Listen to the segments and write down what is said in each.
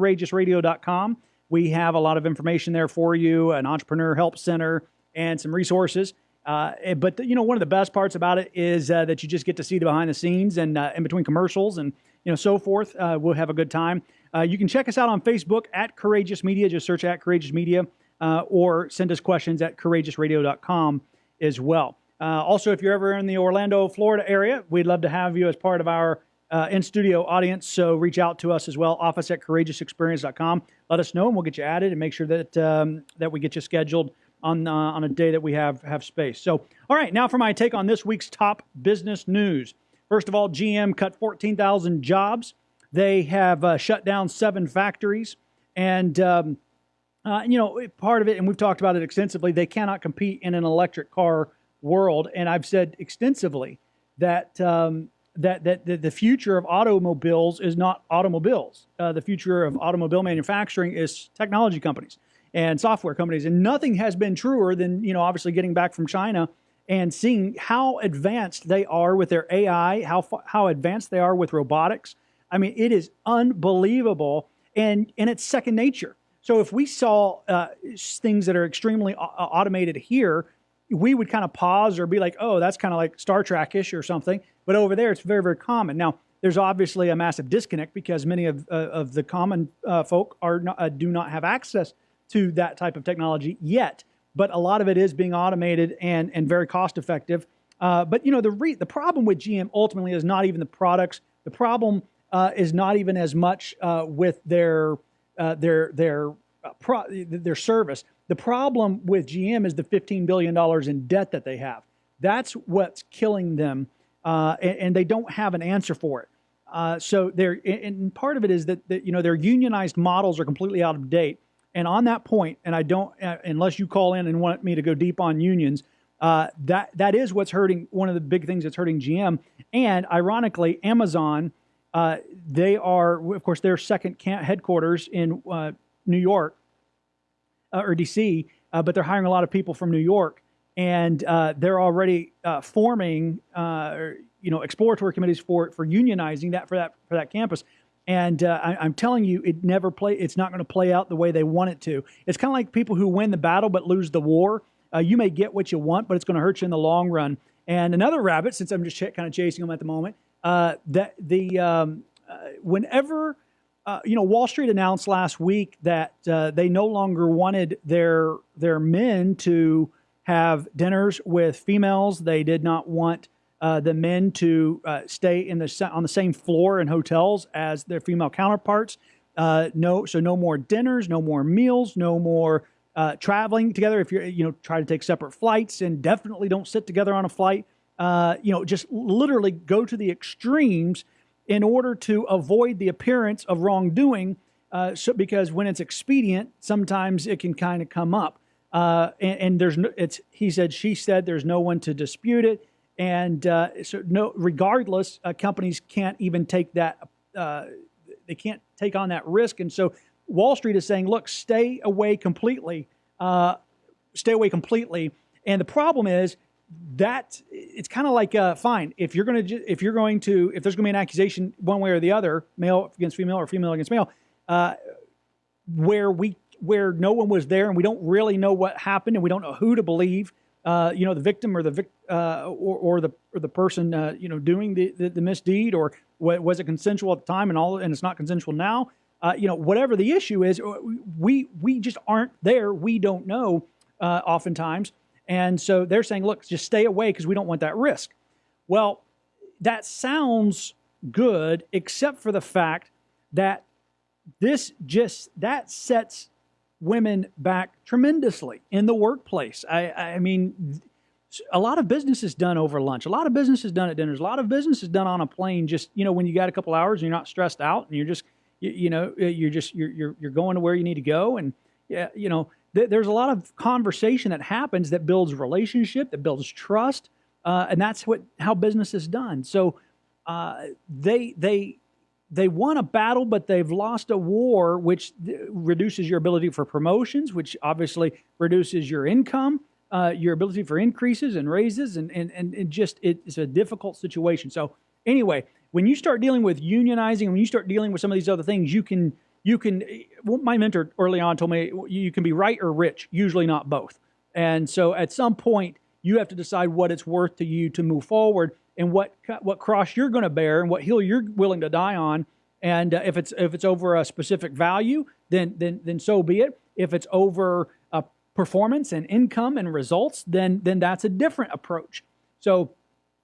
courageousradio.com. We have a lot of information there for you, an entrepreneur help center, and some resources. Uh, eh, but you know, one of the best parts about it is uh, that you just get to see the behind the scenes and uh, in between commercials and you know so forth. Uh, we'll have a good time. Uh, you can check us out on Facebook at Courageous Media. Just search at Courageous Media, uh, or send us questions at courageousradio.com as well. also, if you're ever in the Orlando, Florida area, we'd love to have you as part of our uh, in studio audience. So reach out to us as well, office at courageousexperience.com. Let us know and we'll get you added and make sure that, um, that we get you scheduled on, uh, on a day that we have, have space. So, all right, now for my take on this week's top business news. First of all, GM cut 14,000 jobs. They have uh, shut down seven factories. And, um, uh, you know, part of it, and we've talked about it extensively, they cannot compete in an electric car world. And I've said extensively that um, that, that, the future of automobiles is not automobiles. Uh, the future of automobile manufacturing is technology companies and software companies. And nothing has been truer than, you know, obviously getting back from China and seeing how advanced they are with their AI, how, how advanced they are with robotics. I mean, it is unbelievable and, and it's second nature. So if we saw uh, things that are extremely automated here, we would kind of pause or be like, oh, that's kind of like Star Trek-ish or something. But over there, it's very, very common. Now, there's obviously a massive disconnect because many of, uh, of the common uh, folk are not, uh, do not have access to that type of technology yet. But a lot of it is being automated and, and very cost effective. Uh, but you know the re- the problem with GM ultimately is not even the products. The problem uh, is not even as much uh, with their their their pro- their service. The problem with GM is the $15 billion in debt that they have. That's what's killing them, uh, and, and, they don't have an answer for it. Uh, so they're, and part of it is that, that, you know their unionized models are completely out of date. And on that point, and I don't, uh, unless you call in and want me to go deep on unions, uh, that that is what's hurting. One of the big things that's hurting GM. And ironically, Amazon, uh, they are, of course, their second headquarters in uh, New York uh, or DC, uh, but they're hiring a lot of people from New York, and uh, they're already forming, you know, exploratory committees for for unionizing that for that for that campus. And uh, I, am telling you, it never play. It's not going to play out the way they want it to. It's kind of like people who win the battle but lose the war. Uh, you may get what you want, but it's going to hurt you in the long run. And another rabbit, since I'm just ch- kind of chasing them at the moment, uh, that the um, whenever uh, you know, Wall Street announced last week that uh, they no longer wanted their their men to have dinners with females. They did not want uh, the men to uh, stay in the on the same floor in hotels as their female counterparts. Uh, no, so no more dinners, no more meals, no more traveling together. If you're, you know, try to take separate flights, and definitely don't sit together on a flight. you know, just literally go to the extremes in order to avoid the appearance of wrongdoing, uh, so, because when it's expedient, sometimes it can kind of come up. Uh, and, and, there's no, it's he said, she said, there's no one to dispute it, and uh, so no, regardless, uh, companies can't even take that, uh, they can't take on that risk, and so Wall Street is saying, look, stay away completely, uh, stay away completely. And the problem is that it's kind of like uh, fine if you're going to if you're going to if there's going to be an accusation one way or the other male against female or female against male uh, where we where no one was there and we don't really know what happened and we don't know who to believe uh, you know the victim or the vic, uh, or, or the or the person uh, you know doing the, the, the misdeed or was it consensual at the time and all and it's not consensual now uh, you know whatever the issue is we we just aren't there. We don't know oftentimes and so they're saying, look, just stay away because we don't want that risk. Well, that sounds good, except for the fact that this just that sets women back tremendously in the workplace. I, I mean, a lot of business is done over lunch. A lot of business is done at dinners. A lot of business is done on a plane. Just you know, when you got a couple hours and you're not stressed out and you're just you, you know you're just you're, you're you're going to where you need to go and yeah you know th- there's a lot of conversation that happens that builds relationship, that builds trust, uh, and that's what how business is done. So uh, they they they won a battle, but they've lost a war, which th- reduces your ability for promotions, which obviously reduces your income, uh, your ability for increases and raises, and and and it just it's a difficult situation. So anyway, when you start dealing with unionizing, when you start dealing with some of these other things, you can you can. Well, my mentor early on told me you can be right or rich, usually not both. And so at some point, you have to decide what it's worth to you to move forward and what what cross you're going to bear and what hill you're willing to die on. And uh, if it's if it's over a specific value, then then then so be it. If it's over uh, performance and income and results, then then that's a different approach. So,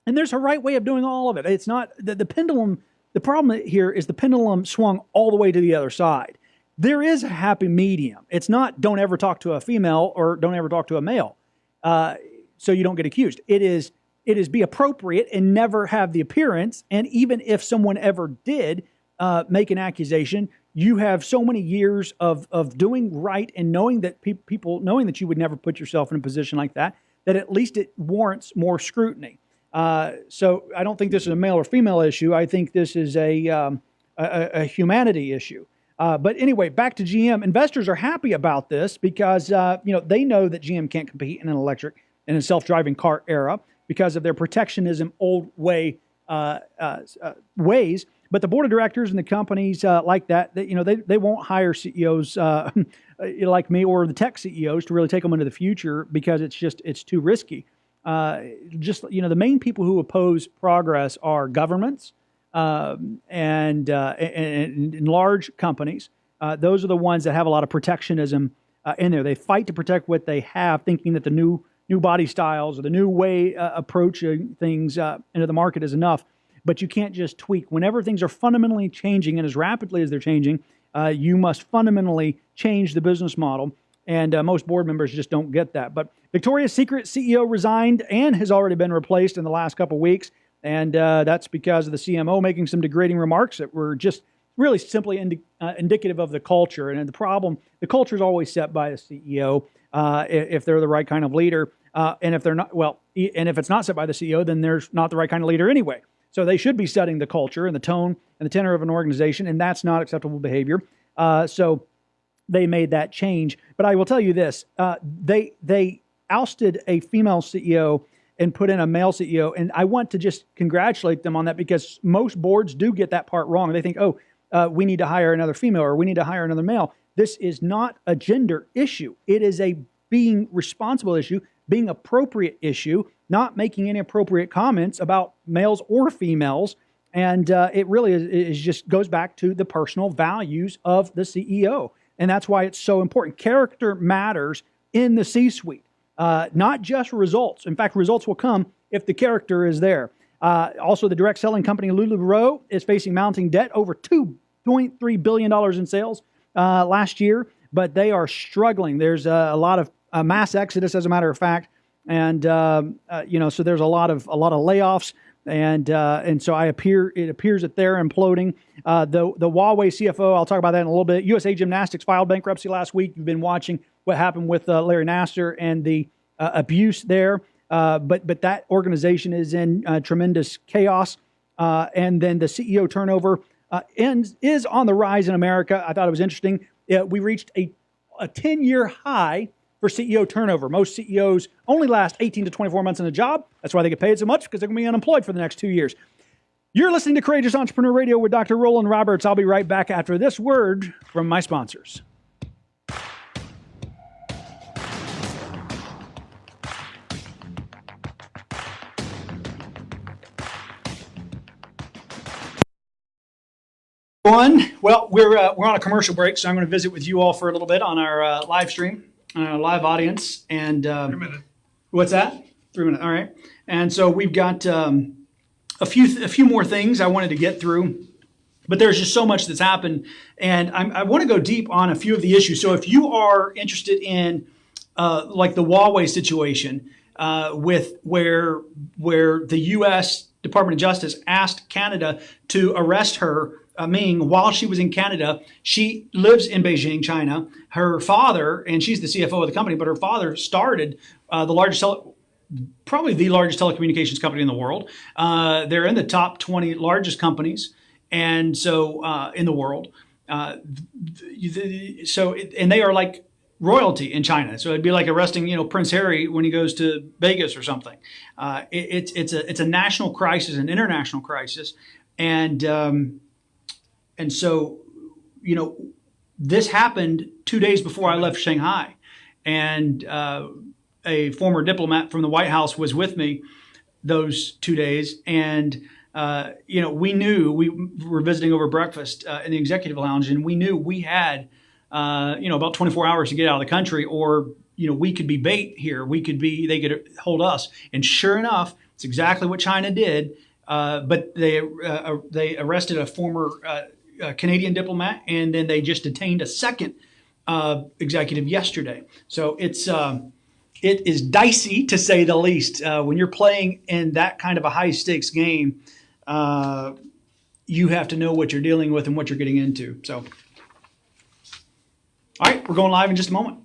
and there's a right way of doing all of it. It's not the, the pendulum. The problem here is the pendulum swung all the way to the other side. There is a happy medium. It's not don't ever talk to a female or don't ever talk to a male, uh, so you don't get accused. It is it is be appropriate and never have the appearance. And even if someone ever did uh, make an accusation, you have so many years of of doing right and knowing that pe- people knowing that you would never put yourself in a position like that that at least it warrants more scrutiny. Uh, so I don't think this is a male or female issue. I think this is a um, a, a, humanity issue. Uh, but anyway, back to GM. Investors are happy about this because uh, you know they know that GM can't compete in an electric in a self-driving car era because of their protectionism old way uh, uh, uh, ways. But the board of directors and the companies like that, they, you know, they, they won't hire CEOs like me or the tech CEOs to really take them into the future because it's just it's too risky. Uh, just you know, the main people who oppose progress are governments um, and, uh, and, and, large companies. Uh, those are the ones that have a lot of protectionism uh, in there. They fight to protect what they have, thinking that the new new body styles or the new way approaching things into the market is enough but you can't just tweak. Whenever things are fundamentally changing and as rapidly as they're changing, uh, you must fundamentally change the business model. And uh, most board members just don't get that. But Victoria's Secret CEO resigned and has already been replaced in the last couple weeks. And uh, that's because of the CMO making some degrading remarks that were just really simply indi- uh, indicative of the culture. And the problem, the culture is always set by the CEO uh, if they're the right kind of leader. Uh, and if they're not, well, and if it's not set by the CEO, then they're not the right kind of leader anyway. So they should be setting the culture and the tone and the tenor of an organization, and that's not acceptable behavior. Uh, so they made that change. But I will tell you this: uh, they they ousted a female CEO and put in a male CEO, and I want to just congratulate them on that because most boards do get that part wrong. They think, oh, uh, we need to hire another female or we need to hire another male. This is not a gender issue. It is a being responsible issue, being appropriate issue, not making any appropriate comments about males or females. And uh, it really is, is, just goes back to the personal values of the CEO. And that's why it's so important. Character matters in the C suite, uh, not just results. In fact, results will come if the character is there. Uh, also, the direct selling company LuLaRoe is facing mounting debt over $2.3 billion in sales uh, last year, but they are struggling. There's a, a lot of a mass exodus, as a matter of fact, and um, uh, you know, so there's a lot of a lot of layoffs, and uh, and so I appear it appears that they're imploding. Uh, the the Huawei CFO, I'll talk about that in a little bit. USA Gymnastics filed bankruptcy last week. You've been watching what happened with uh, Larry Nassar and the uh, abuse there, uh, but but that organization is in tremendous chaos, and then the CEO turnover ends is on the rise in America. I thought it was interesting. we reached a a 10 year high for CEO turnover. Most CEOs only last 18 to 24 months in a job. That's why they get paid so much because they're going to be unemployed for the next two years. You're listening to Courageous Entrepreneur Radio with Dr. Roland Roberts. I'll be right back after this word from my sponsors. One, well, we're uh, we're on a commercial break, so I'm going to visit with you all for a little bit on our uh, live stream uh, live audience. And um, Three minutes. What's that? Three minutes. All right. And so we've got um, a few th- a few more things I wanted to get through, but there's just so much that's happened, and I'm, i want to go deep on a few of the issues. So if you are interested in uh, like the Huawei situation, uh, with where where the U.S. Department of Justice asked Canada to arrest her Ming, while she was in Canada, she lives in Beijing, China. Her father, and she's the CFO of the company, but her father started uh, the largest, probably the largest telecommunications company in the world. Uh, they're in the top 20 largest companies, and so uh, in the world. Uh, so, and they are like royalty in China. So it'd be like arresting, you know, Prince Harry when he goes to Vegas or something. Uh, it, it's it's a it's a national crisis, an international crisis, and um, and so, you know, this happened two days before I left Shanghai, and uh, a former diplomat from the White House was with me those two days, and uh, you know we knew we were visiting over breakfast uh, in the executive lounge, and we knew we had uh, you know about 24 hours to get out of the country, or you know we could be bait here. We could be they could hold us, and sure enough, it's exactly what China did. Uh, but they uh, they arrested a former Canadian diplomat, and then they just detained a second executive yesterday. So it's um, it is dicey to say the least. Uh, when you're playing in that kind of a high stakes game, uh, you have to know what you're dealing with and what you're getting into. So, all right, we're going live in just a moment.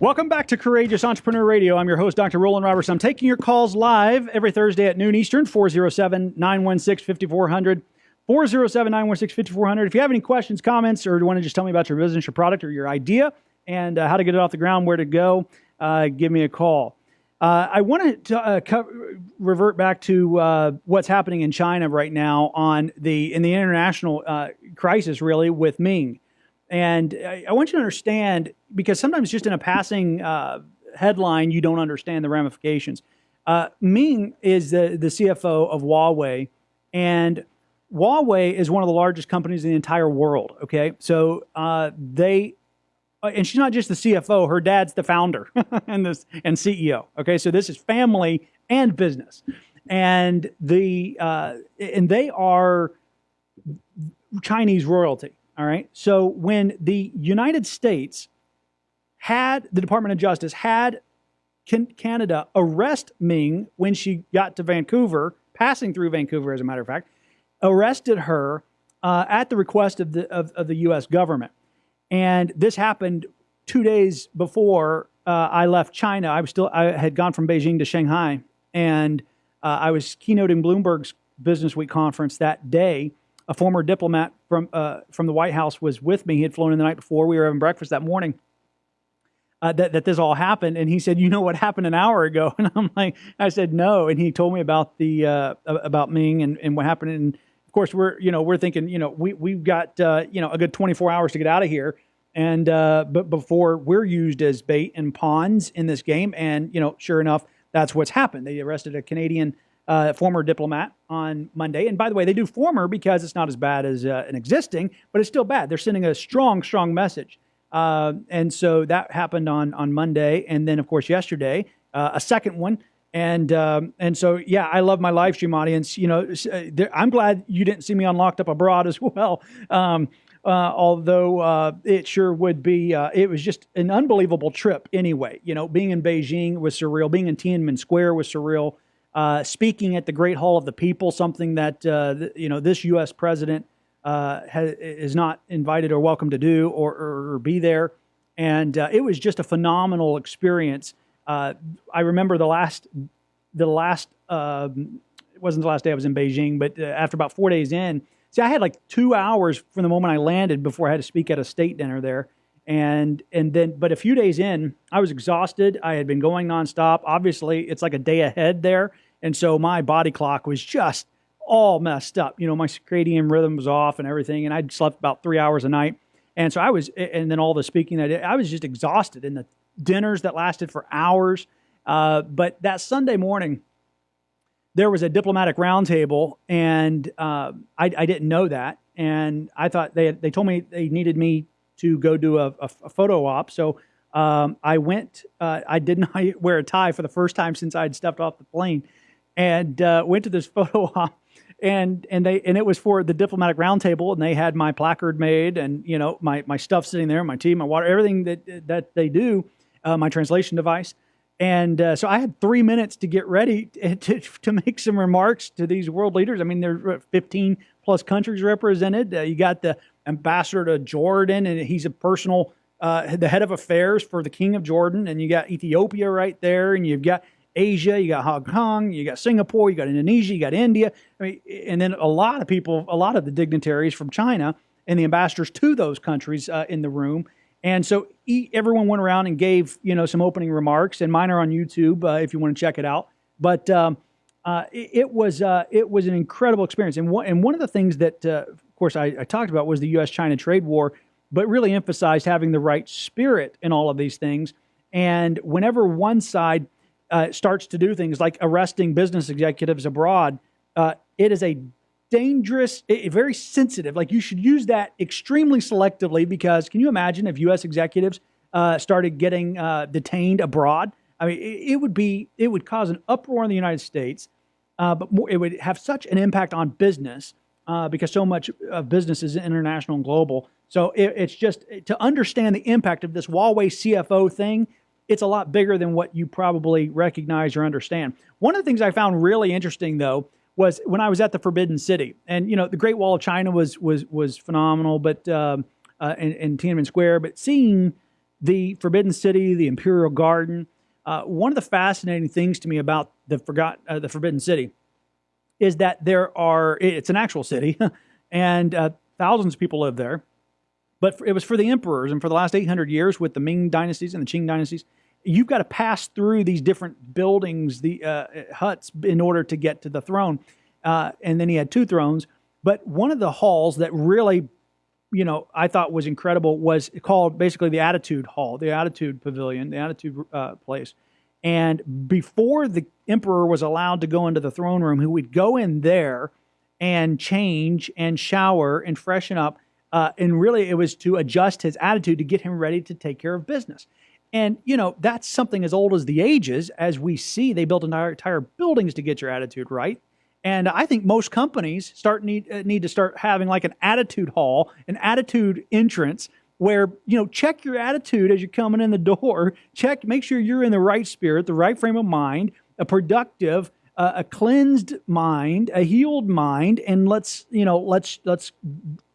Welcome back to Courageous Entrepreneur Radio. I'm your host, Dr. Roland Roberts. I'm taking your calls live every Thursday at noon Eastern, 407 916 5400. 407 916 5400. If you have any questions, comments, or you want to just tell me about your business, your product, or your idea and uh, how to get it off the ground, where to go, uh, give me a call. Uh, I want to uh, co- revert back to uh, what's happening in China right now on the in the international uh, crisis, really with Ming. And I, I, want you to understand because sometimes just in a passing uh, headline, you don't understand the ramifications. Uh, Ming is the, the CFO of Huawei, and Huawei is one of the largest companies in the entire world. Okay, so uh, they, uh, and she's not just the CFO; her dad's the founder and this and CEO. Okay, so this is family and business, and the uh, and they are Chinese royalty. All right. So when the United States had the Department of Justice had Canada arrest Ming when she got to Vancouver, passing through Vancouver, as a matter of fact, arrested her uh, at the request of the of, of, the U.S. government, and this happened two days before uh, I left China. I was still I had gone from Beijing to Shanghai, and uh, I was keynoting Bloomberg's Business Week conference that day a former diplomat from uh, from the White House was with me. He had flown in the night before. We were having breakfast that morning. Uh, that that this all happened, and he said, "You know what happened an hour ago?" And I'm like, "I said no," and he told me about the uh, about Ming and, and what happened. And of course, we're you know we're thinking you know we we've got uh, you know a good 24 hours to get out of here, and uh, but before we're used as bait and pawns in this game, and you know sure enough, that's what's happened. They arrested a Canadian uh, former diplomat on Monday. And by the way, they do former because it's not as bad as uh, an existing, but it's still bad. They're sending a strong, strong message. Uh, and so that happened on on Monday, and then of course yesterday uh, a second one. And um, and so yeah, I love my live stream audience. You know, uh, I'm glad you didn't see me on Locked Up Abroad as well. Um, uh, although uh, it sure would be, uh, it was just an unbelievable trip anyway. You know, being in Beijing was surreal. Being in Tiananmen Square was surreal uh, speaking at the Great Hall of the People, something that uh, th- you know this U.S. president uh, has, is not invited or welcome to do or, or, or be there. And uh, it was just a phenomenal experience. Uh, I remember the last, the last, um, it wasn't the last day I was in Beijing, but uh, after about four days in, see, I had like two hours from the moment I landed before I had to speak at a state dinner there and and then but a few days in i was exhausted i had been going nonstop obviously it's like a day ahead there and so my body clock was just all messed up. You know, my circadian rhythm was off and everything. And I'd slept about three hours a night. And so I was, and then all the speaking that I was just exhausted in the dinners that lasted for hours. Uh, but that Sunday morning, there was a diplomatic roundtable, and uh, I, I, didn't know that. And I thought they they told me they needed me to go do a, a, a photo op. So um, I went. Uh, I did not wear a tie for the first time since I had stepped off the plane, and uh, went to this photo op. And and they and it was for the diplomatic roundtable, and they had my placard made, and you know my my stuff sitting there, my tea, my water, everything that that they do, uh, my translation device. And uh, so I had three minutes to get ready to, to, to, make some remarks to these world leaders. I mean, there's 15 plus countries represented. Uh, you got the ambassador to Jordan, and he's a personal, uh, the head of affairs for the king of Jordan. And you got Ethiopia right there, and you've got Asia, you got Hong Kong, you got Singapore, you got Indonesia, you got India. I mean, and then a lot of people, a lot of the dignitaries from China and the ambassadors to those countries uh, in the room. And so he, everyone went around and gave you know some opening remarks, and mine are on YouTube uh, if you want to check it out. But um, uh, it, it, was uh, it was an incredible experience, and one and one of the things that uh, course I, I, talked about was the U.S.-China trade war, but really emphasized having the right spirit in all of these things. And whenever one side uh, starts to do things like arresting business executives abroad, uh, it is a dangerous, very sensitive. Like you should use that extremely selectively because can you imagine if U.S. executives uh, started getting uh, detained abroad? I mean, it, it, would be it would cause an uproar in the United States, uh, but more, it would have such an impact on business uh, because so much of business is international and global. So it, it's just to understand the impact of this Huawei CFO thing. It's a lot bigger than what you probably recognize or understand. One of the things I found really interesting, though, was when I was at the Forbidden City, and you know the Great Wall of China was was was phenomenal, but um, uh, in, in Tiananmen Square, but seeing the Forbidden City, the Imperial Garden, uh, one of the fascinating things to me about the forgot uh, the Forbidden City is that there are it's an actual city, and uh, thousands of people live there, but it was for the emperors, and for the last 800 years with the Ming dynasties and the Qing dynasties, you've got to pass through these different buildings, the uh, huts, in order to get to the throne. Uh, and then he had two thrones. But one of the halls that really, you know, I thought was incredible was called basically the Attitude Hall, the Attitude Pavilion, the Attitude uh, Place. And before the emperor was allowed to go into the throne room, he would go in there and change and shower and freshen up. Uh, and really, it was to adjust his attitude to get him ready to take care of business. And, you know, that's something as old as the ages, as we see they built entire, entire buildings to get your attitude right. And I think most companies start need, uh, need to start having like an attitude hall, an attitude entrance where, you know, check your attitude as you're coming in the door. Check, make sure you're in the right spirit, the right frame of mind, a productive, uh, a cleansed mind, a healed mind, and let's, you know, let's, let's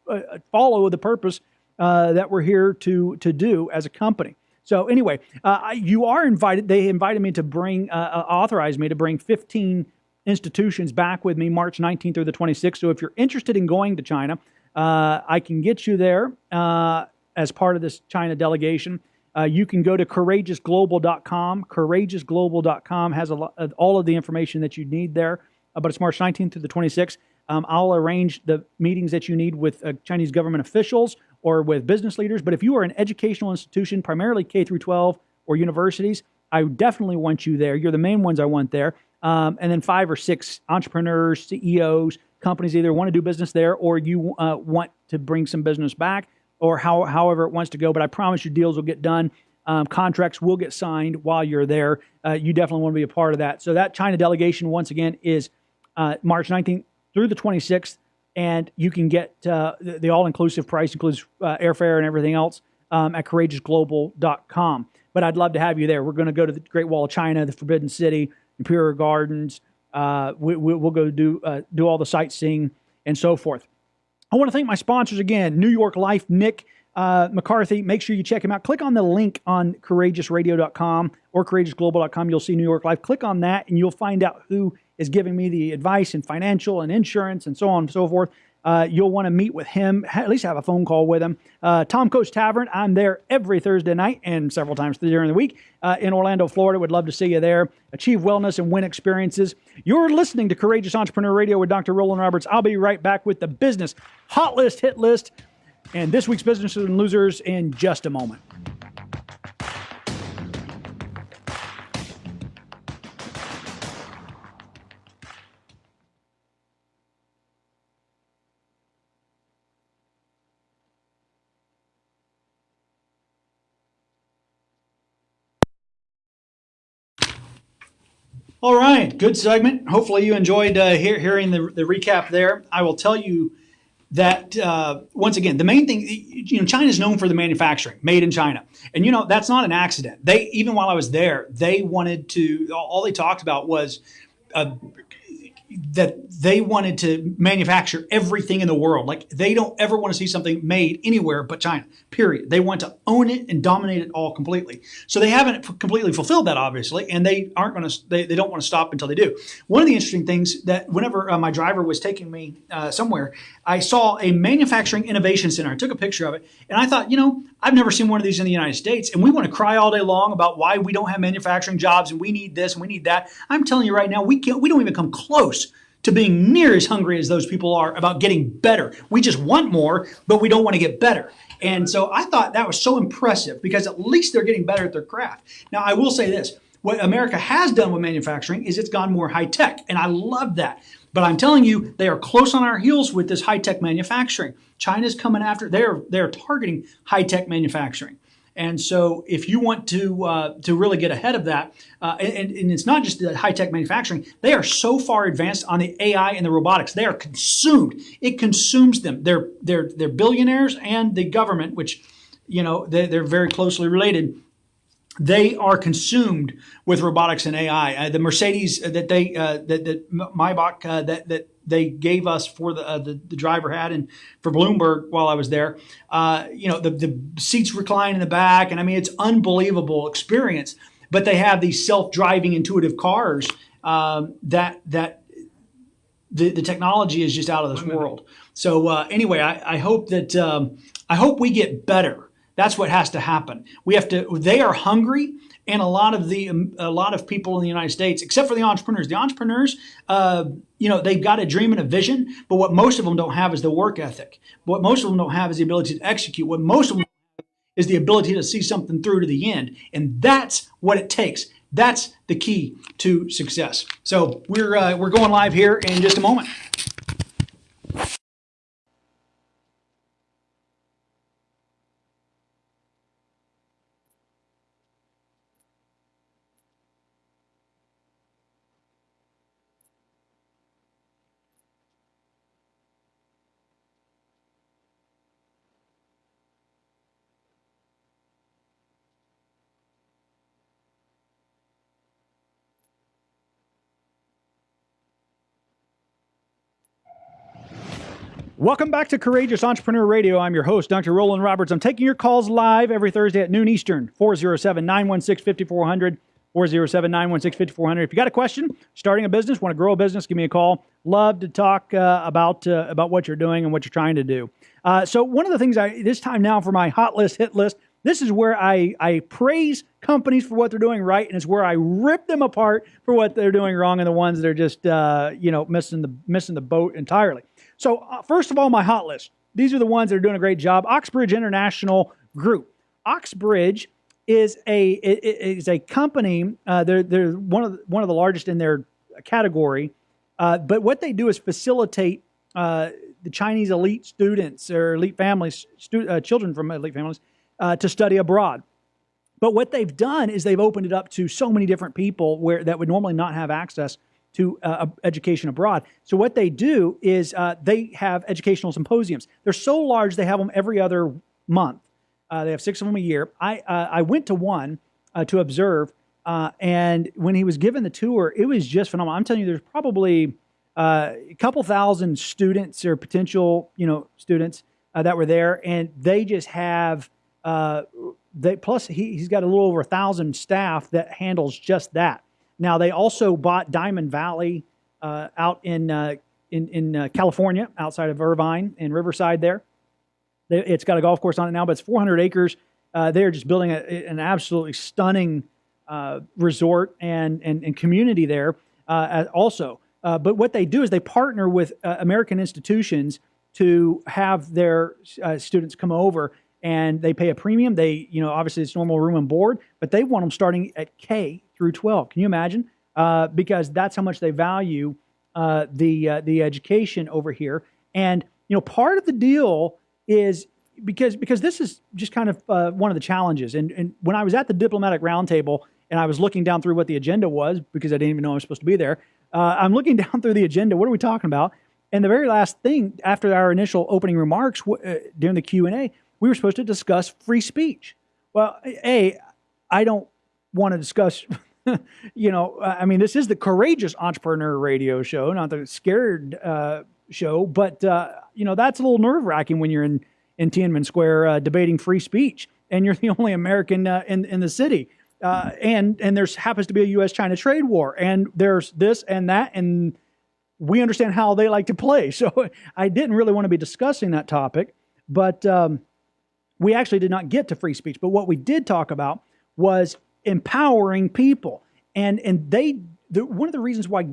uh, follow the purpose uh, that we're here to, to do as a company. So anyway, uh, you are invited. They invited me to bring, uh, uh authorized me to bring 15 institutions back with me March 19th through the 26th. So if you're interested in going to China, uh, I can get you there uh, as part of this China delegation. Uh, you can go to courageousglobal.com. Courageousglobal.com has a lot, all of the information that you need there. but it's March 19th through the 26th. Um, I'll arrange the meetings that you need with Chinese government officials or with business leaders. But if you are an educational institution, primarily K through 12 or universities, I definitely want you there. You're the main ones I want there. Um, and then five or six entrepreneurs, CEOs, companies either want to do business there or you uh, want to bring some business back or how, however it wants to go. But I promise you, deals will get done. Um, contracts will get signed while you're there. Uh, you definitely want to be a part of that. So that China delegation, once again, is uh, March 19th through the 26th and you can get uh, the, the all-inclusive price includes uh, airfare and everything else um, at courageousglobal.com. But I'd love to have you there. We're going to go to the Great Wall of China, the Forbidden City, Imperial Gardens. Uh, we, will we'll go do uh, do all the sightseeing and so forth. I want to thank my sponsors again: New York Life, Nick uh, McCarthy. Make sure you check him out. Click on the link on courageousradio.com or courageousglobal.com. You'll see New York Life. Click on that, and you'll find out who is giving me the advice and financial and insurance and so on and so forth. Uh, you'll want to meet with him, at least have a phone call with him. Uh, Tom Coach Tavern, I'm there every Thursday night and several times during the week uh, in Orlando, Florida. Would love to see you there. Achieve wellness and win experiences. You're listening to Courageous Entrepreneur Radio with Dr. Roland Roberts. I'll be right back with the business hot list, hit list. and this week's Business and Losers in just a moment. All right, good segment. Hopefully, you enjoyed uh, hear, hearing the, the recap there. I will tell you that uh, once again, the main thing, you know, China is known for the manufacturing, made in China, and you know that's not an accident. They even while I was there, they wanted to. All they talked about was uh, that they wanted to manufacture everything in the world. Like they don't ever want to see something made anywhere but China. Period. They want to own it and dominate it all completely. So they haven't completely fulfilled that, obviously, and they aren't going to. They, they don't want to stop until they do. One of the interesting things that whenever uh, my driver was taking me uh, somewhere, I saw a manufacturing innovation center. I took a picture of it, and I thought, you know, I've never seen one of these in the United States, and we want to cry all day long about why we don't have manufacturing jobs and we need this and we need that. I'm telling you right now, we can't. We don't even come close to being near as hungry as those people are about getting better. We just want more, but we don't want to get better. And so I thought that was so impressive because at least they're getting better at their craft. Now, I will say this what America has done with manufacturing is it's gone more high tech, and I love that. But I'm telling you, they are close on our heels with this high tech manufacturing. China's coming after, they're, they're targeting high tech manufacturing. And so, if you want to uh, to really get ahead of that, uh, and, and, it's not just the high tech manufacturing, they are so far advanced on the AI and the robotics. They are consumed. It consumes them. They're they're they're billionaires and the government, which you know they, they're very closely related they are consumed with robotics and AI. Uh, the Mercedes that they uh, that that Maybach uh, that that they gave us for the, uh, the, the driver had and for Bloomberg while I was there. Uh, you know, the the seats recline in the back, and I mean it's unbelievable experience. But they have these self driving intuitive cars um, that that the, the technology is just out of this world. So uh, anyway, I, I hope that um, I hope we get better that's what has to happen. We have to. They are hungry, and a lot of the a lot of people in the United States, except for the entrepreneurs, the entrepreneurs, uh, you know, they've got a dream and a vision, but what most of them don't have is the work ethic. What most of them don't have is the ability to execute. What most of them is the ability to see something through to the end, and that's what it takes. That's the key to success. So we're uh, we're going live here in just a moment. Welcome back to Courageous Entrepreneur Radio. I'm your host, Dr. Roland Roberts. I'm taking your calls live every Thursday at noon Eastern, 407 916 5400. 407 916 5400. If you got a question, starting a business, want to grow a business, give me a call. Love to talk uh, about uh, about what you're doing and what you're trying to do. Uh, so, one of the things I, this time now for my hot list, hit list, this is where I, I praise companies for what they're doing right, and it's where I rip them apart for what they're doing wrong, and the ones that are just uh, you know missing the missing the boat entirely. So, uh, first of all, my hot list. These are the ones that are doing a great job. Oxbridge International Group. Oxbridge is a is a company. Uh, they're they're one of the, one of the largest in their category. Uh, but what they do is facilitate uh, the Chinese elite students or elite families, stu- uh, children from elite families, uh, to study abroad. But what they've done is they've opened it up to so many different people where that would normally not have access to uh, education abroad. So what they do is uh, they have educational symposiums. They're so large they have them every other month. Uh, they have six of them a year. I uh, I went to one uh, to observe, uh, and when he was given the tour, it was just phenomenal. I'm telling you, there's probably a couple thousand students or potential you know students that were there, and they just have. they, plus, he, he's got a little over a thousand staff that handles just that. Now they also bought Diamond Valley uh, out in uh, in, in uh, California, outside of Irvine and Riverside. There, they, it's got a golf course on it now, but it's 400 acres. Uh, they are just building a, an absolutely stunning uh, resort and, and, and community there uh, also. but what they do is they partner with American institutions to have their students come over and they pay a premium. They, you know, obviously it's normal room and board, but they want them starting at K through 12. Can you imagine? Uh, because that's how much they value uh, the uh, the education over here. And you know, part of the deal is because because this is just kind of uh, one of the challenges. And, and when I was at the diplomatic roundtable and I was looking down through what the agenda was because I didn't even know I was supposed to be there, uh, I'm looking down through the agenda. What are we talking about? And the very last thing after our initial opening remarks uh, during the Q and A, we were supposed to discuss free speech. Well, a, I don't want to discuss. you know, I mean, this is the courageous entrepreneur radio show, not the scared uh, show. But uh, you know, that's a little nerve wracking when you're in in Tiananmen Square uh, debating free speech, and you're the only American uh, in in the city. Uh, and and there's happens to be a U.S.-China trade war, and there's this and that, and we understand how they like to play. So I didn't really want to be discussing that topic, but um, we actually did not get to free speech. But what we did talk about was empowering people, and and they the, one of the reasons why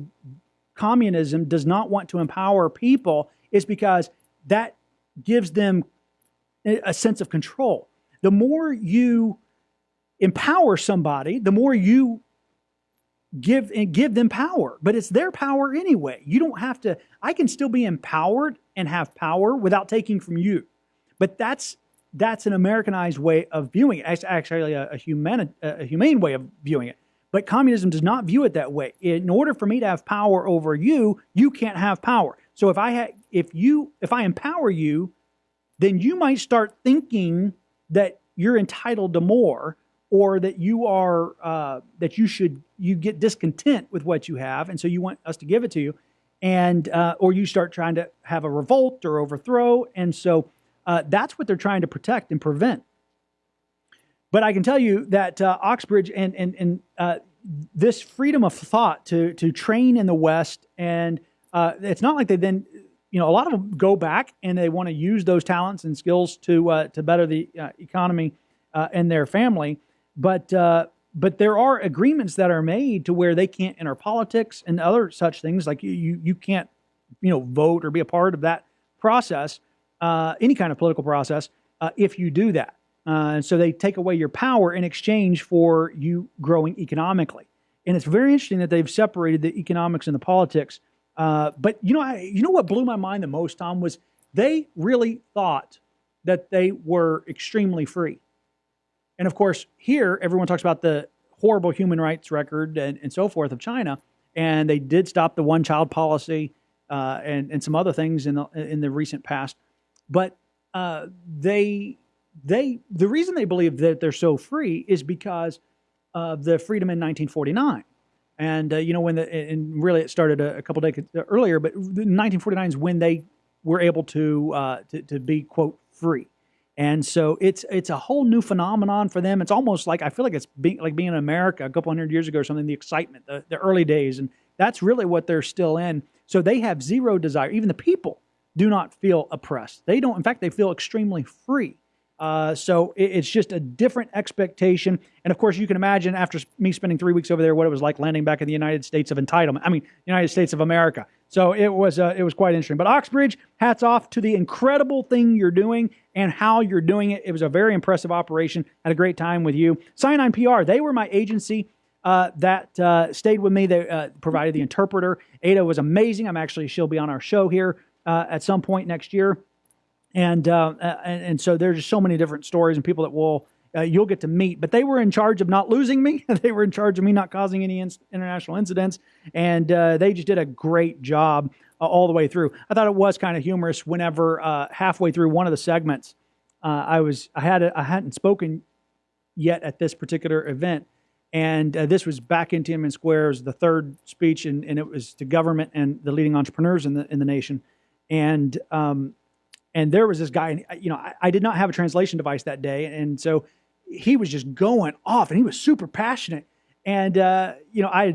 communism does not want to empower people is because that gives them a sense of control. The more you empower somebody, the more you give and give them power. But it's their power anyway. You don't have to. I can still be empowered and have power without taking from you. But that's that's an Americanized way of viewing it. It's actually a, a, human, a humane way of viewing it. But communism does not view it that way. In order for me to have power over you, you can't have power. So if I ha- if you if I empower you, then you might start thinking that you're entitled to more or that you are uh, that you should you get discontent with what you have and so you want us to give it to you and uh, or you start trying to have a revolt or overthrow and so uh, that's what they're trying to protect and prevent but i can tell you that uh, oxbridge and and, and uh, this freedom of thought to to train in the west and uh, it's not like they then you know, a lot of them go back and they want to use those talents and skills to uh, to better the uh, economy and their family. But but there are agreements that are made to where they can't enter politics and other such things. Like you you, you can't you know vote or be a part of that process, uh, any kind of political process, uh, if you do that. and so they take away your power in exchange for you growing economically. And it's very interesting that they've separated the economics and the politics uh, but you know, I, you know what blew my mind the most, Tom, was they really thought that they were extremely free. And of course, here everyone talks about the horrible human rights record and, and so forth of China, and they did stop the one-child policy uh, and and some other things in the in the recent past. But uh, they they the reason they believe that they're so free is because of the freedom in 1949. And uh, you know when the and really it started a, a couple decades earlier, but 1949 is when they were able to, uh, to to be quote free. And so it's it's a whole new phenomenon for them. It's almost like I feel like it's being like being in America a couple hundred years ago or something. The excitement, the, the early days, and that's really what they're still in. So they have zero desire. Even the people do not feel oppressed. They don't. In fact, they feel extremely free. Uh, so it, it's just a different expectation. And of course, you can imagine after me spending three weeks over there, what it was like landing back in the United States of entitlement. I mean, United States of America. So it was uh, it was quite interesting. But Oxbridge, hats off to the incredible thing you're doing and how you're doing it. It was a very impressive operation. Had a great time with you. Cyanide PR, they were my agency. Uh, that uh, stayed with me. They uh, provided the interpreter. Ada was amazing. I'm actually she'll be on our show here uh, at some point next year and uh, and, and so there's just so many different stories and people that will uh, you'll get to meet. But they were in charge of not losing me. they were in charge of me not causing any in- international incidents, and uh, they just did a great job uh, all the way through. I thought it was kind of humorous whenever uh, halfway through one of the segments, uh, I was I had a, I hadn't spoken yet at this particular event. And this was back in Tiananmen Square. It was the third speech, and, and it was to government and the leading entrepreneurs in the in the nation. And um, and there was this guy, and you know, I, I, did not have a translation device that day. And so he was just going off and he was super passionate. And, uh, you know, I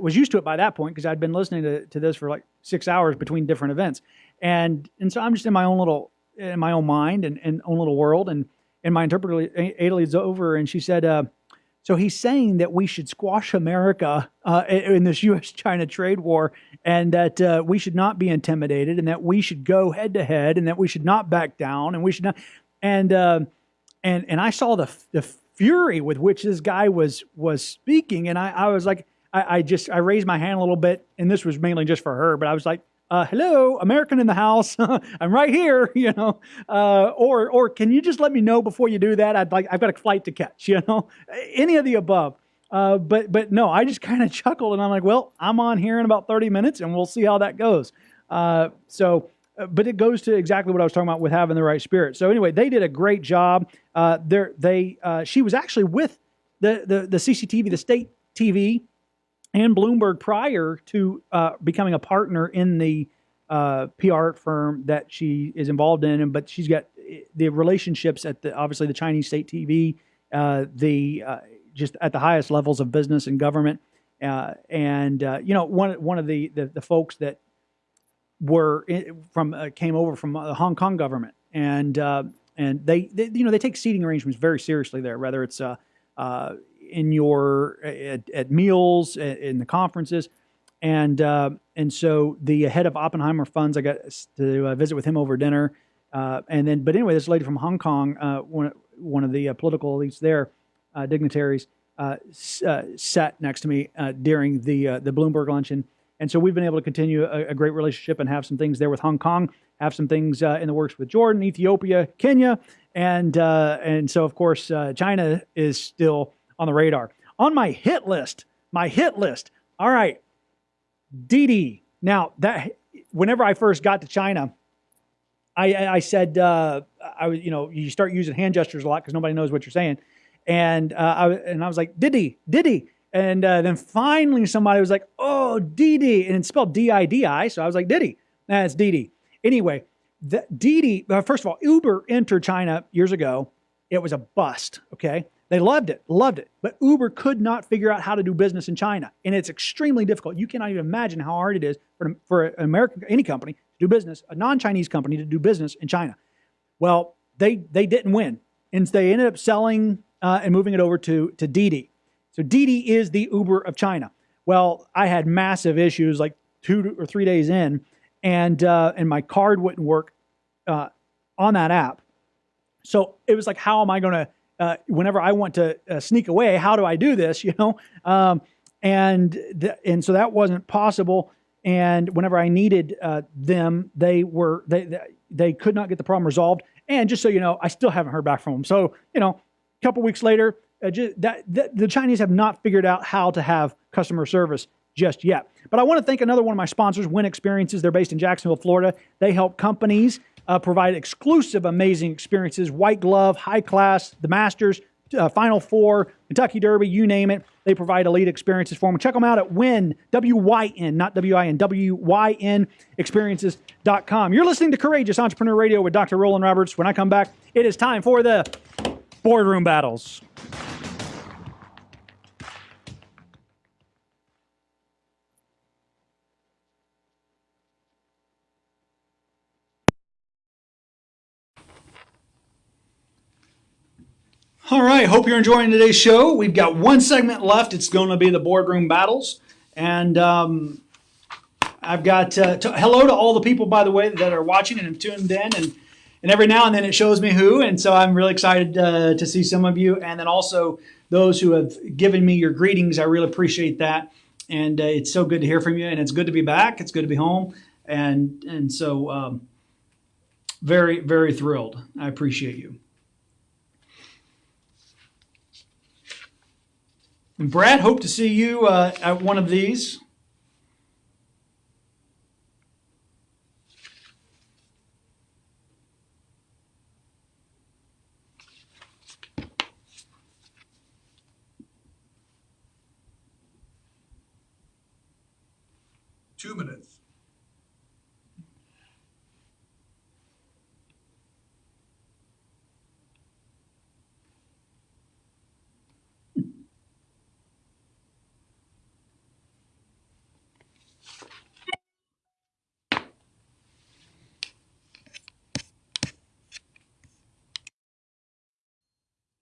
was used to it by that point because I'd been listening to, to this for like six hours between different events. And, and so I'm just in my own little, in my own mind and, and own little world. And, and my interpreter, Ada leads over and she said, uh, So he's saying that we should squash America uh, in this U.S. China trade war and that uh, we should not be intimidated and that we should go head to head and that we should not back down and we should not. And, uh, and, and I saw the, the fury with which this guy was, was speaking. And I, I was like, I, I just, I raised my hand a little bit and this was mainly just for her, but I was like, uh, hello, American in the house. I'm right here, you know. Uh, or, or can you just let me know before you do that? I'd like, I've got a flight to catch, you know. Any of the above. Uh, but, but no, I just kind of chuckled and I'm like, well, I'm on here in about 30 minutes and we'll see how that goes. Uh, so, uh, but it goes to exactly what I was talking about with having the right spirit. So anyway, they did a great job. Uh, they, she was actually with the, the, the CCTV, the state TV and Bloomberg prior to uh, becoming a partner in the uh, PR firm that she is involved in. But she's got the relationships at the obviously the Chinese state TV, uh, the uh, just at the highest levels of business and government. Uh, and uh, you know one one of the, the, the folks that were in, from came over from the Hong Kong government and and they, they, you know they take seating arrangements very seriously there whether it's in your at, at meals in the conferences. And uh, and so the head of Oppenheimer Funds, I got to uh, visit with him over dinner, uh, and then but anyway, this lady from Hong Kong, uh, one one of the uh, political elites there, uh, dignitaries, sat next to me during the the Bloomberg luncheon, and so we've been able to continue a, a, great relationship and have some things there with Hong Kong, have some things in the works with Jordan, Ethiopia, Kenya, and and so of course China is still on the radar. On my hit list, my hit list. All right, Didi. Now that whenever I first got to China, I, I said uh, I was you know you start using hand gestures a lot because nobody knows what you're saying, and uh, I and I was like Didi Didi, and uh, then finally somebody was like oh Didi, and it's spelled D I D I, so I was like Didi. Nah, it's Didi. Anyway, the, Didi. Uh, first of all, Uber entered China years ago. It was a bust. Okay, they loved it, loved it. But Uber could not figure out how to do business in China. And it's extremely difficult. You cannot even imagine how hard it is for, for an American, any company to do business, a non Chinese company to do business in China. Well, they, they didn't win. And they ended up selling uh, and moving it over to, to Didi. So Didi is the Uber of China. Well, I had massive issues like two or three days in, and, uh, and my card wouldn't work uh, on that app. So it was like, how am I going to uh, whenever I want to uh, sneak away, how do I do this? You know, um, and and so that wasn't possible. And whenever I needed uh, them, they were they they could not get the problem resolved. And just so you know, I still haven't heard back from them. So you know, a couple weeks later, uh, just, that, that the Chinese have not figured out how to have customer service just yet. But I want to thank another one of my sponsors, Wyn Experiences. They're based in Jacksonville, Florida. They help companies uh, provide exclusive, amazing experiences, white glove, high class, the Masters, uh, Final Four, Kentucky Derby, you name it. They provide elite experiences for them. Check them out at WIN, W-Y-N, not W-I-N, W-Y-N experiences.com. You're listening to Courageous Entrepreneur Radio with Dr. Roland Roberts. When I come back, it is time for the boardroom battles. All right, hope you're enjoying today's show. We've got one segment left. It's going to be the boardroom battles. And um, I've got uh, to, hello to all the people, by the way, that are watching and have tuned in. And, and every now and then it shows me who. And so I'm really excited uh, to see some of you. And then also those who have given me your greetings. I really appreciate that. And uh, it's so good to hear from you. And it's good to be back. It's good to be home. And, and so um, very, very thrilled. I appreciate you. And Brad, hope to see you uh, at one of these.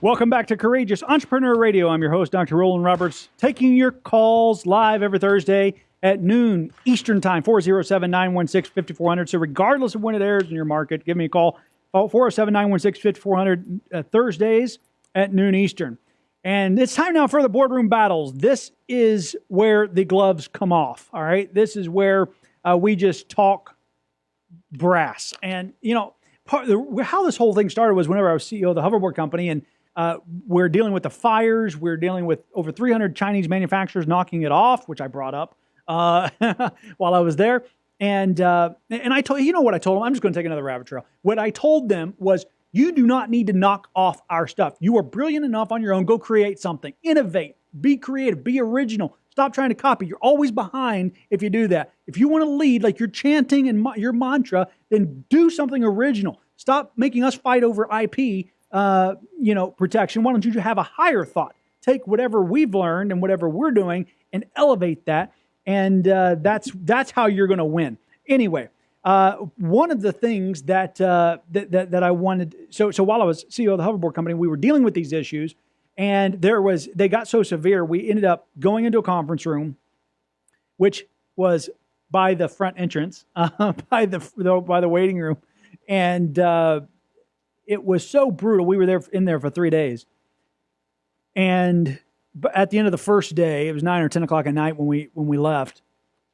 Welcome back to Courageous Entrepreneur Radio. I'm your host, Dr. Roland Roberts, taking your calls live every Thursday at noon Eastern Time, 407 916 5400. So, regardless of when it airs in your market, give me a call, 407 916 5400 uh, Thursdays at noon Eastern. And it's time now for the boardroom battles. This is where the gloves come off. All right. This is where uh, we just talk brass. And, you know, part the, how this whole thing started was whenever I was CEO of the hoverboard company and uh, we're dealing with the fires. We're dealing with over 300 Chinese manufacturers knocking it off, which I brought up uh, while I was there. And uh, and I told you know what I told them. I'm just going to take another rabbit trail. What I told them was, you do not need to knock off our stuff. You are brilliant enough on your own. Go create something. Innovate. Be creative. Be original. Stop trying to copy. You're always behind if you do that. If you want to lead like you're chanting and your mantra, then do something original. Stop making us fight over IP uh, you know, protection, why don't you have a higher thought? Take whatever we've learned and whatever we're doing and elevate that, and uh, that's that's how you're going to win. Anyway, uh, one of the things that, uh, that, that that I wanted, so so while I was CEO of the hoverboard company, we were dealing with these issues, and there was they got so severe, we ended up going into a conference room, which was by the front entrance, uh, by the by the waiting room, and uh, it was so brutal. We were there in there for three days, and at the end of the first day, it was nine or ten o'clock at night when we when we left,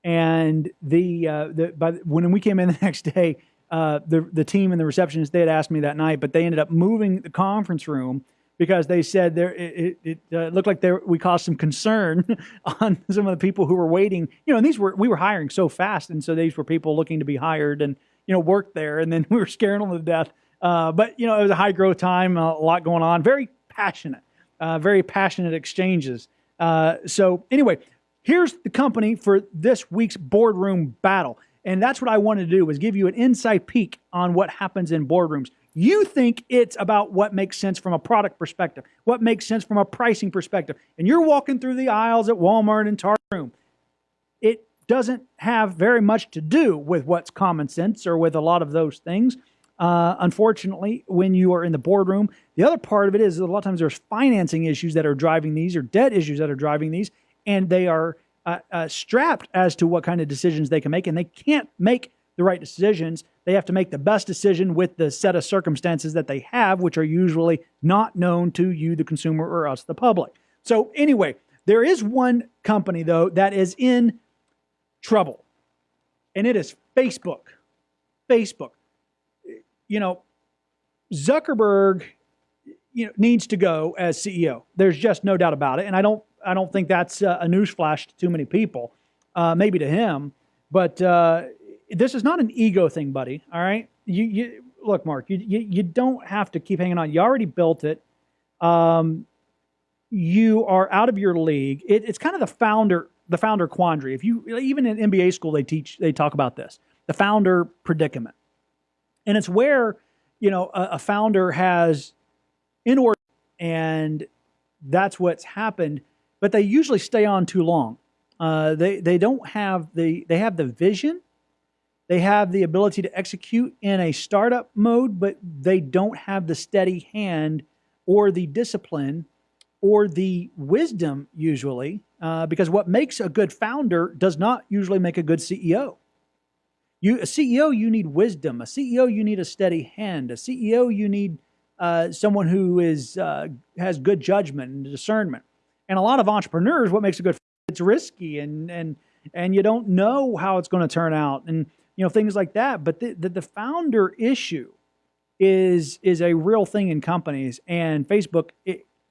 and the uh, the by when we came in the next day, uh, the the team and the receptionist they had asked me that night, but they ended up moving the conference room because they said there it, it, it uh, looked like there we caused some concern on some of the people who were waiting. You know, and these were we were hiring so fast, and so these were people looking to be hired and you know work there, and then we were scaring them to death uh, but you know, it was a high growth time, a lot going on, very passionate, uh, very passionate exchanges. Uh, so anyway, here's the company for this week's boardroom battle, and that's what I wanted to do was give you an inside peek on what happens in boardrooms. You think it's about what makes sense from a product perspective, what makes sense from a pricing perspective, and you're walking through the aisles at Walmart and Target room. It doesn't have very much to do with what's common sense or with a lot of those things. Uh, unfortunately, when you are in the boardroom, the other part of it is a lot of times there's financing issues that are driving these or debt issues that are driving these, and they are uh, uh, strapped as to what kind of decisions they can make, and they can't make the right decisions. They have to make the best decision with the set of circumstances that they have, which are usually not known to you, the consumer, or us, the public. So, anyway, there is one company, though, that is in trouble, and it is Facebook. Facebook you know, Zuckerberg, you know, needs to go as CEO. There's just no doubt about it, and I don't, I don't think that's a newsflash to too many people. Uh, maybe to him, but uh, this is not an ego thing, buddy. All right, you, you look, Mark. You, you, you don't have to keep hanging on. You already built it. Um, you are out of your league. It, it's kind of the founder, the founder quandary. If you even in MBA school, they teach, they talk about this, the founder predicament. And it's where, you know, a, a founder has inordinate, and that's what's happened, but they usually stay on too long. Uh, they, they don't have the, they have the vision, they have the ability to execute in a startup mode, but they don't have the steady hand or the discipline or the wisdom usually, uh, because what makes a good founder does not usually make a good CEO. You, a CEO, you need wisdom. A CEO, you need a steady hand. A CEO, you need uh, someone who is uh, has good judgment and discernment. And a lot of entrepreneurs, what makes a good it's risky and and and you don't know how it's going to turn out and you know things like that. But the, the, the founder issue is is a real thing in companies, and Facebook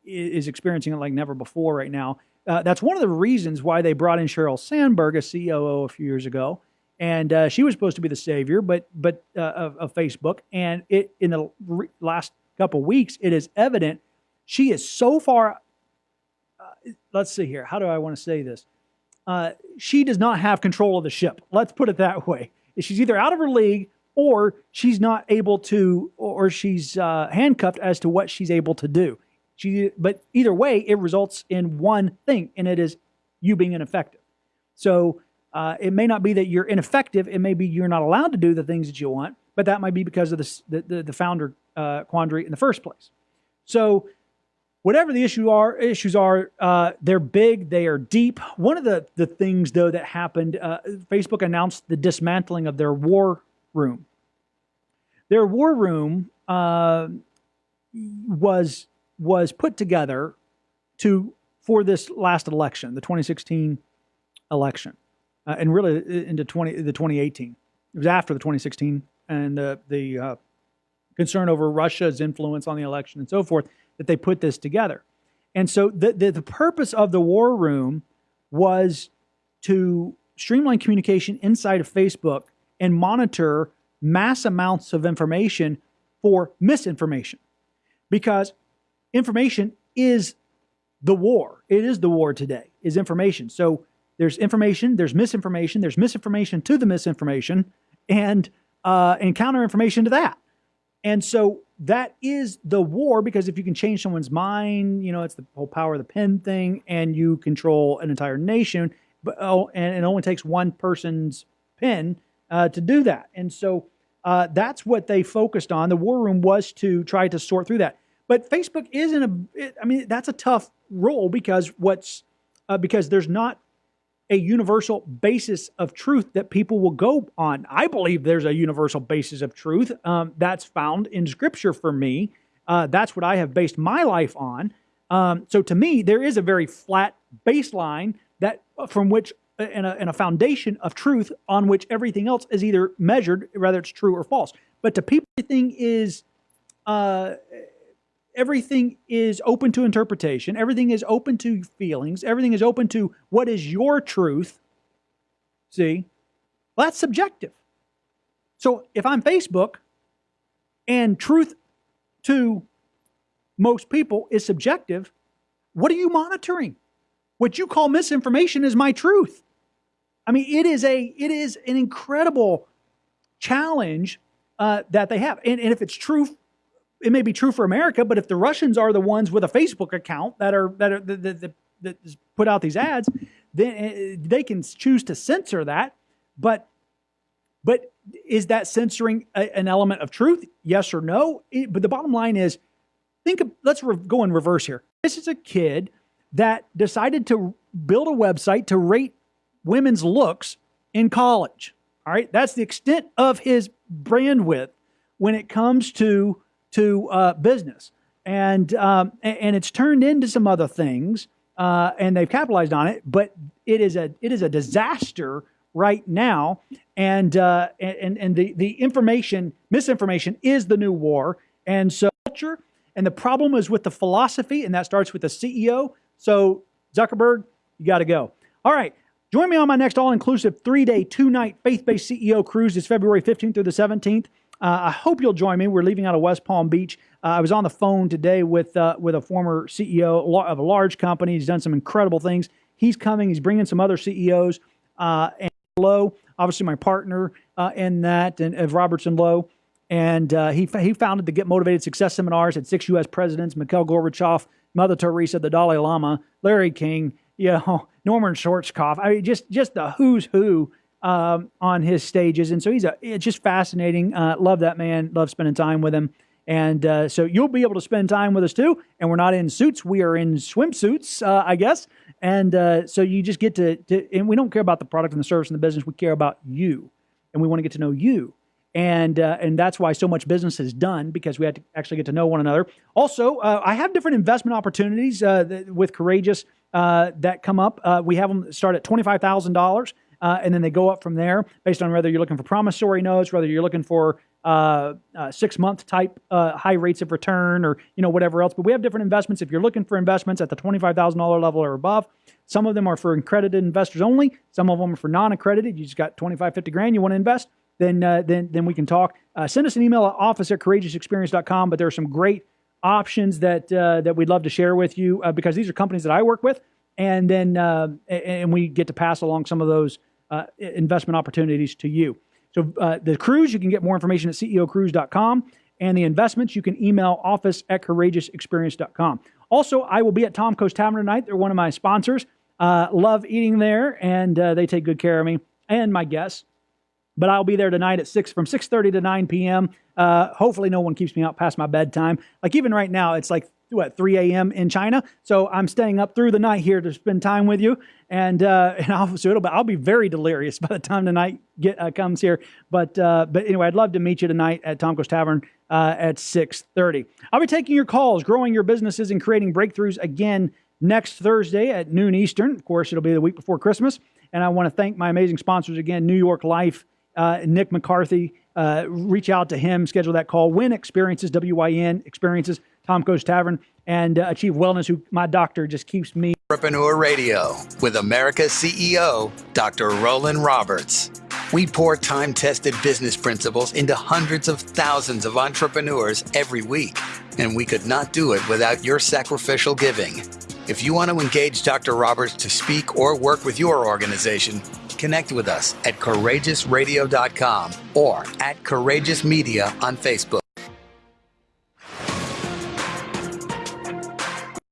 is experiencing it like never before right now. Uh, that's one of the reasons why they brought in Sheryl Sandberg a COO a few years ago and uh, she was supposed to be the savior, but but uh, of, of, Facebook. And it in the re- last couple weeks, it is evident she is so far. Uh, let's see here. How do I want to say this? Uh, she does not have control of the ship. Let's put it that way. She's either out of her league or she's not able to, or she's uh, handcuffed as to what she's able to do. She, but either way, it results in one thing, and it is you being ineffective. So uh, it may not be that you're ineffective. It may be you're not allowed to do the things that you want, but that might be because of the, the, the founder uh, quandary in the first place. So whatever the issue are issues are, uh, they're big, they are deep. One of the the things though that happened, uh, Facebook announced the dismantling of their war room. Their war room uh, was was put together to for this last election, the 2016 election, uh, and really into 20 the 2018. It was after the 2016 and the the uh, concern over Russia's influence on the election and so forth that they put this together. And so the, the, the purpose of the war room was to streamline communication inside of Facebook and monitor mass amounts of information for misinformation. Because information is the war. It is the war today, is information. So there's information, there's misinformation, there's misinformation to the misinformation, and uh, and counter information to that. And so that is the war because if you can change someone's mind, you know, it's the whole power of the pen thing, and you control an entire nation. But oh, and it only takes one person's pen uh, to do that. And so uh, that's what they focused on. The war room was to try to sort through that. But Facebook isn't a. It, I mean, that's a tough role because what's uh, because there's not a universal basis of truth that people will go on. I believe there's a universal basis of truth um, that's found in Scripture for me. Uh, that's what I have based my life on. Um, so to me, there is a very flat baseline that uh, from which uh, and a, and a foundation of truth on which everything else is either measured, whether it's true or false. But to people, everything is uh, everything is open to interpretation, everything is open to feelings, everything is open to what is your truth. See? Well, that's subjective. So if I'm Facebook and truth to most people is subjective, what are you monitoring? What you call misinformation is my truth. I mean, it is a it is an incredible challenge uh, that they have, and, and if it's true it may be true for America, but if the Russians are the ones with a Facebook account that are that are that, that, put out these ads, then eh, they can choose to censor that. But but is that censoring a, an element of truth? Yes or no? It, but the bottom line is, think. Of, let's re- go in reverse here. This is a kid that decided to build a website to rate women's looks in college. All right, that's the extent of his bandwidth when it comes to to uh, business, and um, and it's turned into some other things, uh, and they've capitalized on it. But it is a it is a disaster right now, and uh, and and the the information misinformation is the new war, and so culture. And the problem is with the philosophy, and that starts with the CEO. So Zuckerberg, you got to go. All right. Join me on my next all inclusive three day, two night faith based CEO cruise. It's February 15th through the 17th. Uh, I hope you'll join me. We're leaving out of West Palm Beach. Uh, I was on the phone today with uh, with a former CEO of a large company. He's done some incredible things. He's coming. He's bringing some other CEOs. Uh, and Lowe, obviously my partner uh, in that, and Robertson Lowe. And uh, he, he founded the Get Motivated Success Seminars at six U.S. presidents, Mikhail Gorbachev, Mother Teresa, the Dalai Lama, Larry King, you know, Norman Schwarzkopf. I mean, just, just the who's who um, on his stages, and so he's a it's just fascinating. Uh, love that man. Love spending time with him. And uh, so you'll be able to spend time with us too. And we're not in suits; we are in swimsuits, uh, I guess. And uh, so you just get to, to, and we don't care about the product and the service and the business. We care about you, and we want to get to know you. And uh, and that's why so much business is done because we had to actually get to know one another. Also, uh, I have different investment opportunities with Courageous that come up. we have them start at twenty five thousand dollars uh, and then they go up from there based on whether you're looking for promissory notes, whether you're looking for uh, uh, six month type uh, high rates of return, or you know whatever else. But we have different investments. If you're looking for investments at the twenty five thousand dollar level or above, some of them are for accredited investors only. Some of them are for non accredited. You just got 25, 50 grand you want to invest. Then, uh, then, then we can talk. Uh, send us an email at office at courageousexperience.com. But there are some great options that that we'd love to share with you because these are companies that I work with, and then and we get to pass along some of those uh, investment opportunities to you. So uh, the cruise, you can get more information at ceocruise.com. And the investments, you can email office at courageousexperience.com. Also, I will be at Tomko's Tavern tonight. They're one of my sponsors. Uh, love eating there, and uh, they take good care of me and my guests. But I'll be there tonight at six from six thirty to nine p.m. Uh, hopefully, no one keeps me out past my bedtime. Like even right now, it's like what 3 a.m. in China. So I'm staying up through the night here to spend time with you, and uh, and I'll, so it'll be, I'll be very delirious by the time the night get uh, comes here. But uh, but anyway, I'd love to meet you tonight at Tomko's Tavern uh, at 6:30. I'll be taking your calls, growing your businesses, and creating breakthroughs again next Thursday at noon Eastern. Of course, it'll be the week before Christmas. And I want to thank my amazing sponsors again, New York Life, uh, Nick McCarthy. Uh, reach out to him, schedule that call. Wyn Experiences, W-Y-N Experiences, Tomko's Tavern, and uh, Achieve Wellness, who my doctor just keeps me. Entrepreneur Radio with America's CEO, Dr. Roland Roberts. We pour time tested business principles into hundreds of thousands of entrepreneurs every week, and we could not do it without your sacrificial giving. If you want to engage Dr. Roberts to speak or work with your organization, connect with us at courageousradio.com or at Courageous Media on Facebook.